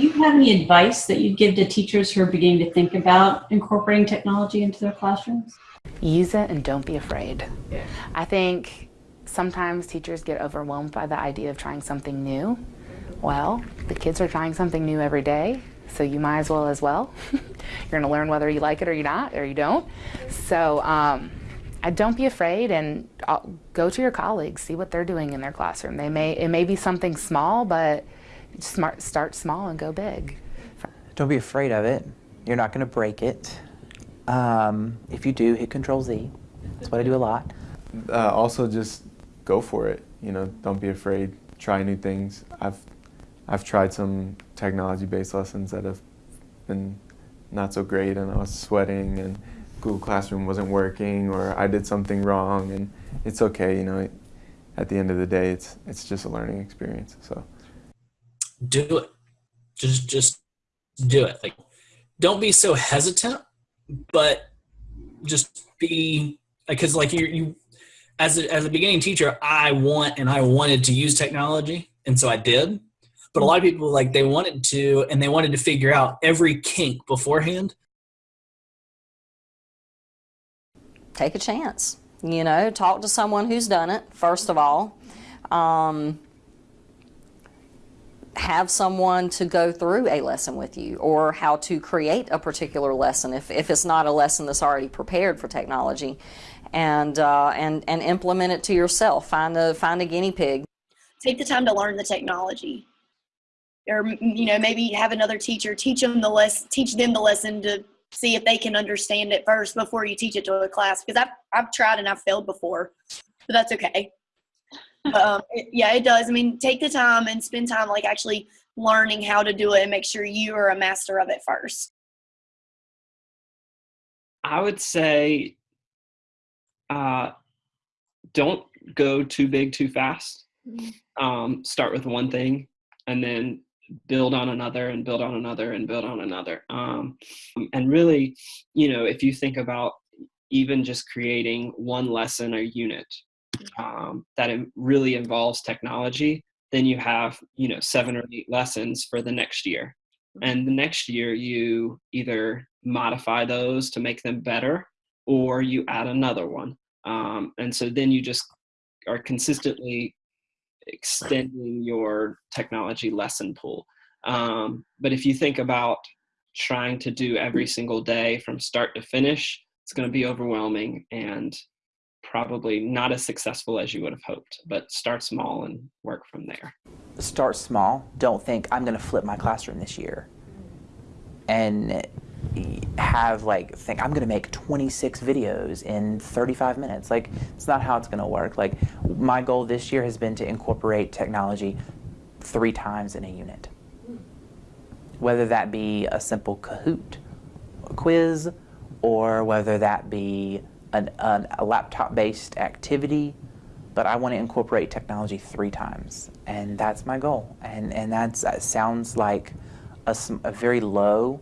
Do you have any advice that you'd give to teachers who are beginning to think about incorporating technology into their classrooms? Use it and don't be afraid. Yeah. I think sometimes teachers get overwhelmed by the idea of trying something new. Well, the kids are trying something new every day, so you might as well as well. You're going to learn whether you like it or you not, or you don't. So um, don't be afraid and uh, go to your colleagues, see what they're doing in their classroom. They may it may be something small, but smart, start small and go big. Don't be afraid of it. You're not going to break it. Um, if you do, hit Control Z. That's what I do a lot. Uh, also, just go for it. You know, don't be afraid. Try new things. I've I've tried some technology-based lessons that have been not so great, and I was sweating, and Google Classroom wasn't working, or I did something wrong, and it's okay. You know, at the end of the day, it's it's just a learning experience. So do it. Just just do it. Like don't be so hesitant, but just be because like you you as a, as a beginning teacher, I want and I wanted to use technology, and so I did. But a lot of people like they wanted to and they wanted to figure out every kink beforehand. Take a chance. You know, talk to someone who's done it, first of all. Um, have someone to go through a lesson with you or how to create a particular lesson if, if it's not a lesson that's already prepared for technology and, uh, and, and implement it to yourself. Find a, find a guinea pig. Take the time to learn the technology or, you know, maybe have another teacher teach them the less, teach them the lesson to see if they can understand it first before you teach it to a class. Because I've, I've tried and I've failed before, but that's okay um, it, yeah, it does. I mean, take the time and spend time like actually learning how to do it and make sure you are a master of it first. I would say uh, don't go too big too fast. Um, start with one thing and then build on another and build on another and build on another. Um, and really, you know, if you think about even just creating one lesson or unit, um, that really involves technology, then you have you know seven or eight lessons for the next year. Mm-hmm. And the next year you either modify those to make them better or you add another one. Um, and so then you just are consistently extending your technology lesson pool. Um, but if you think about trying to do every single day from start to finish, it's going to be overwhelming and probably not as successful as you would have hoped, but start small and work from there. Start small. Don't think I'm going to flip my classroom this year and have like think I'm going to make 26 videos in 35 minutes. Like it's not how it's going to work. Like my goal this year has been to incorporate technology three times in a unit. Whether that be a simple Kahoot quiz or whether that be an, an, a laptop-based activity, but I want to incorporate technology three times, and that's my goal. And and that sounds like a, a very low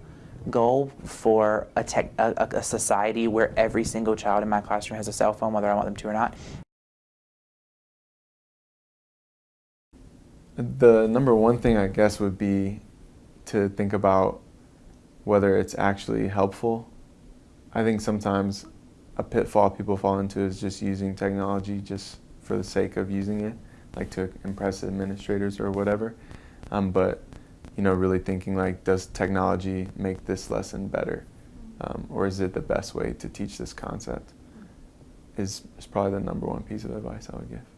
goal for a, tech, a, a society where every single child in my classroom has a cell phone, whether I want them to or not. The number one thing I guess would be to think about whether it's actually helpful. I think sometimes a pitfall people fall into is just using technology just for the sake of using it, like to impress administrators or whatever. Um, but you know, really thinking like, does technology make this lesson better, um, or is it the best way to teach this concept? Is is probably the number one piece of advice I would give.